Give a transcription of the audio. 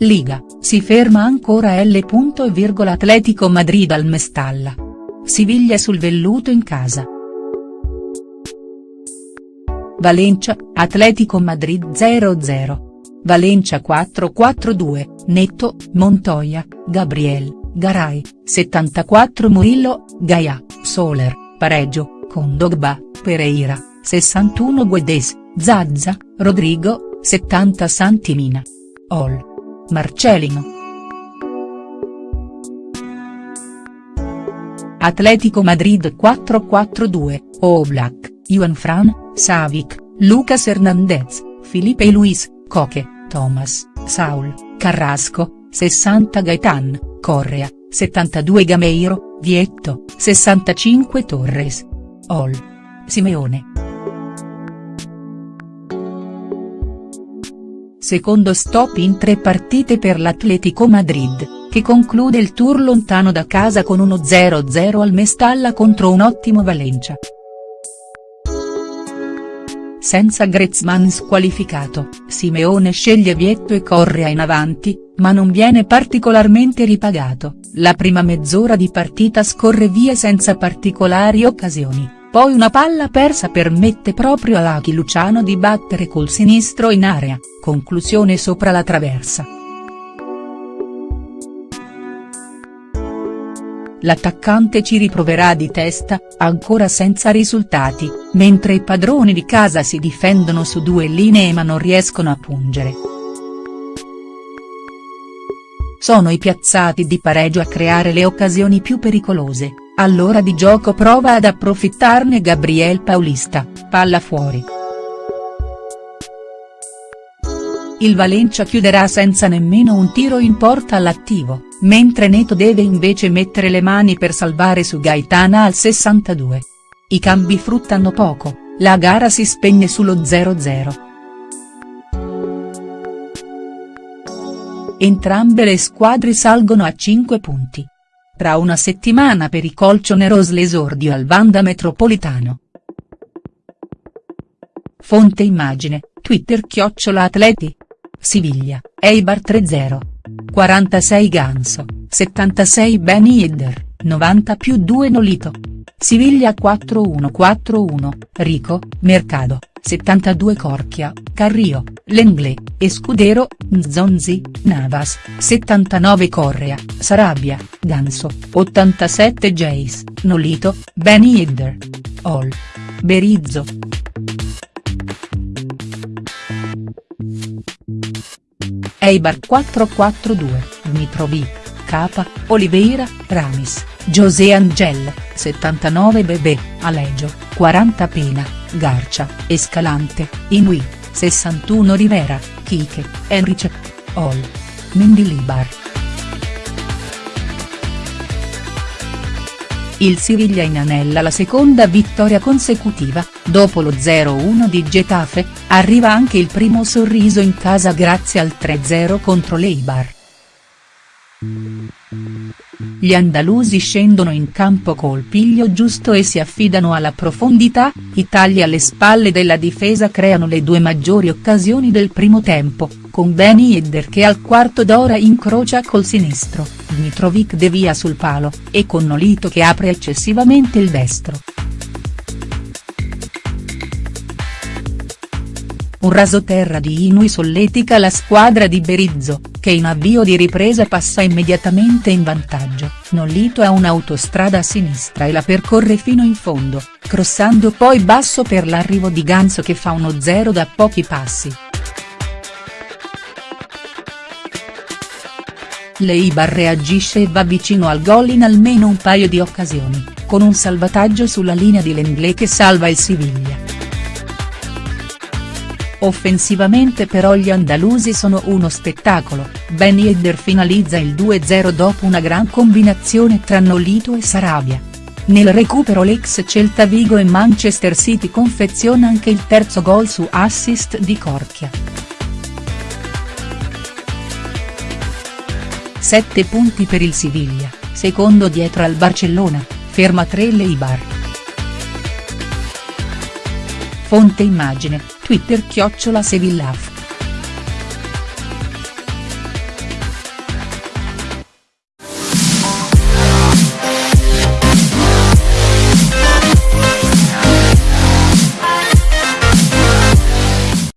Liga, si ferma ancora L. Atletico Madrid al Mestalla. Siviglia sul velluto in casa. Valencia, Atletico Madrid 0-0. Valencia 4-4-2, Netto, Montoya, Gabriel, Garay, 74 Murillo, Gaia, Soler, pareggio, Condogba, Pereira, 61 Guedes, Zazza, Rodrigo, 70 Santimina. Ol. Marcelino. Atletico Madrid 4-4-2, Oblak, Juan Fran, Savic, Lucas Hernandez, Felipe Luis, Coque, Thomas, Saul, Carrasco, 60 Gaetan, Correa, 72 Gameiro, Vietto, 65 Torres. Ol. Simeone. Secondo stop in tre partite per l'Atletico Madrid, che conclude il tour lontano da casa con uno 0-0 al Mestalla contro un ottimo Valencia. Senza Griezmann squalificato, Simeone sceglie Vietto e Correa in avanti, ma non viene particolarmente ripagato, la prima mezz'ora di partita scorre via senza particolari occasioni, poi una palla persa permette proprio a Lachi Luciano di battere col sinistro in area, conclusione sopra la traversa. L'attaccante ci riproverà di testa, ancora senza risultati, mentre i padroni di casa si difendono su due linee ma non riescono a pungere. Sono i piazzati di pareggio a creare le occasioni più pericolose, all'ora di gioco prova ad approfittarne Gabriel Paulista, palla fuori. Il Valencia chiuderà senza nemmeno un tiro in porta all'attivo, mentre Neto deve invece mettere le mani per salvare su Gaetana al 62. I cambi fruttano poco, la gara si spegne sullo 0-0. Entrambe le squadre salgono a 5 punti. Tra una settimana per i colchoneros l'esordio al Vanda Metropolitano. Fonte immagine, Twitter chiocciola atleti. Siviglia, Eibar 3-0. 46 Ganso, 76 Benny Yedder, 90 più 2 Nolito. Siviglia 4-1-4-1, Rico, Mercado, 72 Corchia, Carrio, Lenglé, Escudero, Nzonzi, Navas, 79 Correa, Sarabia, Ganso, 87 Jace, Nolito, Benny Yedder. All. Berizzo. Eibar 442, Mitrovic, Capa, Oliveira, Ramis, José Angel, 79 Bebè, Alegio, 40 Pena, Garcia, Escalante, Inui, 61 Rivera, Kike, Enrice. All. Mendilibar. Il Siviglia inanella la seconda vittoria consecutiva, dopo lo 0-1 di Getafe, arriva anche il primo sorriso in casa grazie al 3-0 contro l'Eibar. Gli andalusi scendono in campo col piglio giusto e si affidano alla profondità, i tagli alle spalle della difesa creano le due maggiori occasioni del primo tempo, con Benny Edder che al quarto d'ora incrocia col sinistro, Dmitrovic devia sul palo, e con Nolito che apre eccessivamente il destro. Un rasoterra di Inui solletica la squadra di Berizzo, che in avvio di ripresa passa immediatamente in vantaggio, Nolito ha un'autostrada a sinistra e la percorre fino in fondo, crossando poi basso per l'arrivo di Ganso che fa uno zero da pochi passi. Leibar reagisce e va vicino al gol in almeno un paio di occasioni, con un salvataggio sulla linea di Lenglet che salva il Siviglia. Offensivamente però gli andalusi sono uno spettacolo, Ben Yedder finalizza il 2-0 dopo una gran combinazione tra Nolito e Sarabia. Nel recupero l'ex Celta Vigo e Manchester City confeziona anche il terzo gol su assist di Corchia. 7 punti per il Siviglia, secondo dietro al Barcellona, ferma 3 l'Eibar. Fonte immagine, Twitter chiocciola Sevillaf.